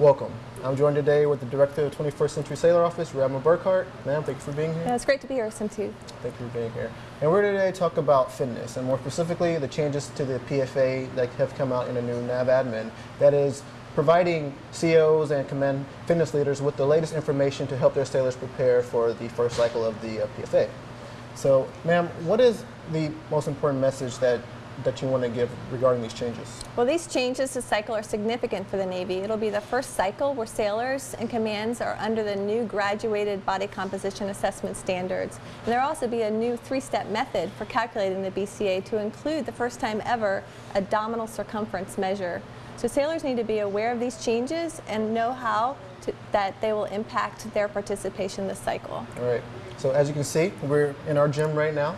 Welcome. I'm joined today with the Director of the 21st Century Sailor Office, Radma Burkhardt. Ma'am, thank you for being here. Yeah, it's great to be here, Sim too. Thank you for being here. And we're today to talk about fitness, and more specifically, the changes to the PFA that have come out in a new NAV admin that is providing COs and command fitness leaders with the latest information to help their sailors prepare for the first cycle of the uh, PFA. So, ma'am, what is the most important message that that you want to give regarding these changes? Well, these changes to cycle are significant for the Navy. It'll be the first cycle where sailors and commands are under the new graduated body composition assessment standards. And there'll also be a new three-step method for calculating the BCA to include the first time ever abdominal circumference measure. So sailors need to be aware of these changes and know how to, that they will impact their participation this cycle. All right. So as you can see, we're in our gym right now.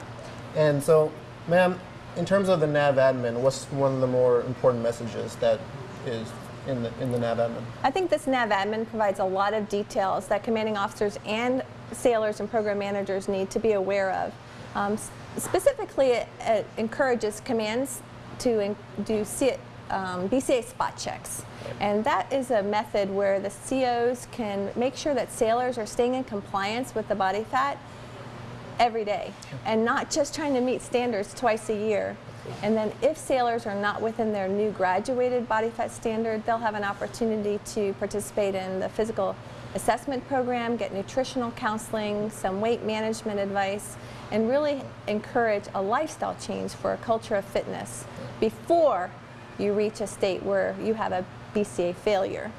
And so, ma'am, in terms of the nav admin, what's one of the more important messages that is in the, in the nav admin? I think this nav admin provides a lot of details that commanding officers and sailors and program managers need to be aware of. Um, specifically, it, it, encourages commands to in, do C, um, BCA spot checks. And that is a method where the COs can make sure that sailors are staying in compliance with the body fat every day and not just trying to meet standards twice a year. And then if sailors are not within their new graduated body fat standard, they'll have an opportunity to participate in the physical assessment program, get nutritional counseling, some weight management advice, and really encourage a lifestyle change for a culture of fitness before you reach a state where you have a BCA failure.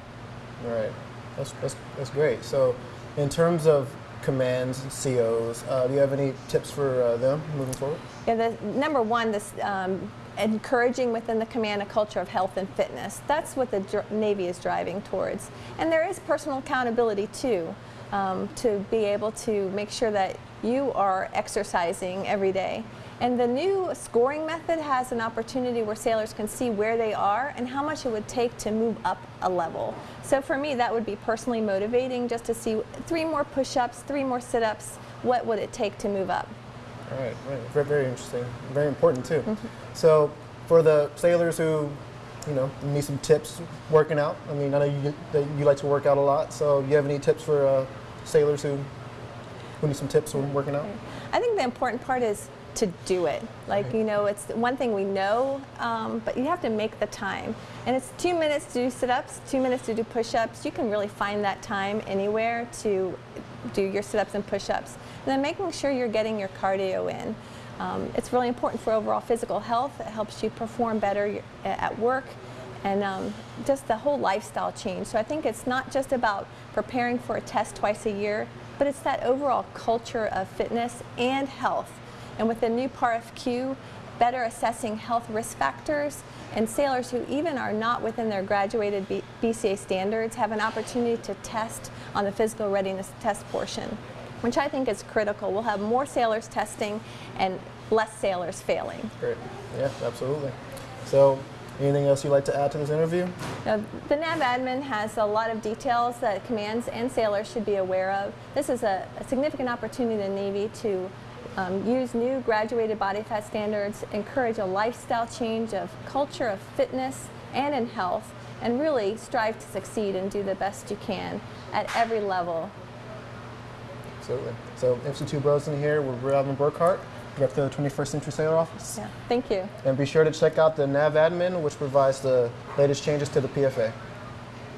All right, that's, that's, that's great. So in terms of commands, COs. Uh, do you have any tips for uh, them moving forward? Yeah, the number one, this um, encouraging within the command a culture of health and fitness. That's what the Navy is driving towards. And there is personal accountability too, um, to be able to make sure that you are exercising every day. And the new scoring method has an opportunity where sailors can see where they are and how much it would take to move up a level. So for me, that would be personally motivating just to see three more push-ups, three more sit-ups, what would it take to move up? All right, right. Very, very interesting. Very important too. Mm -hmm. So for the sailors who, you know, need some tips working out, I mean, I know you, you like to work out a lot, so do you have any tips for uh, sailors who, who need some tips when working out? I think the important part is to do it. Like, you know, it's one thing we know, um, but you have to make the time. And it's two minutes to do sit-ups, two minutes to do push-ups. You can really find that time anywhere to do your sit-ups and push-ups. And then making sure you're getting your cardio in. Um, it's really important for overall physical health. It helps you perform better at work and um, just the whole lifestyle change. So I think it's not just about preparing for a test twice a year, but it's that overall culture of fitness and health and with the new PARFQ, better assessing health risk factors, and sailors who even are not within their graduated B BCA standards have an opportunity to test on the physical readiness test portion, which I think is critical. We'll have more sailors testing and less sailors failing. Great. Yeah, absolutely. So Anything else you'd like to add to this interview? Now, the NAV admin has a lot of details that commands and sailors should be aware of. This is a, a significant opportunity in the Navy to um, use new graduated body fat standards, encourage a lifestyle change of culture of fitness and in health, and really strive to succeed and do the best you can at every level. Absolutely. So MC2 Brosen here with Radma Burkhardt, Of the 21st Century Sailor Office. Yeah, thank you. And be sure to check out the NAV admin, which provides the latest changes to the PFA.